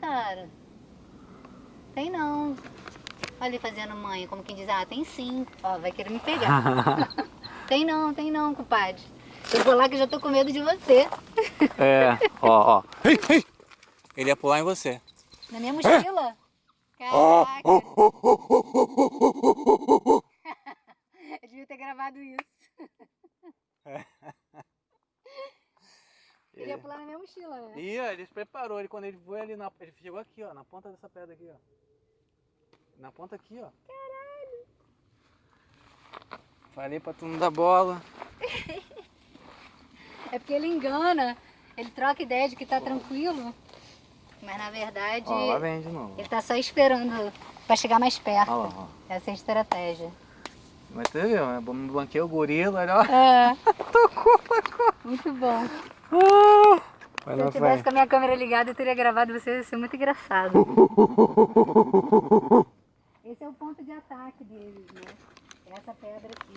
cara. Tem não. Olha ele fazendo mãe, como quem diz, ah, tem sim. Ó, vai querer me pegar. tem não, tem não, compadre. Eu vou lá que eu já tô com medo de você. É, ó, ó. Ele ia pular em você. Na minha mochila? Caraca. eu devia ter gravado isso. Ia pular na minha mochila, né? Ia, ele se preparou. Ele, quando ele foi ali na. Ele chegou aqui, ó, na ponta dessa pedra aqui, ó. Na ponta aqui, ó. Caralho! Falei pra tu não dar bola. É porque ele engana, ele troca ideia de que tá tranquilo, mas na verdade Ó, lá vem de novo. ele tá só esperando pra chegar mais perto. Ó lá, ó. Essa é a estratégia. Mas tu viu, né? Banquei o gorila, olha. ó. É, Tocou, tocou. muito bom. Ah! Vai Se eu tivesse vai. com a minha câmera ligada, eu teria gravado você, ia ser muito engraçado. Esse é o ponto de ataque deles, né? Essa pedra aqui.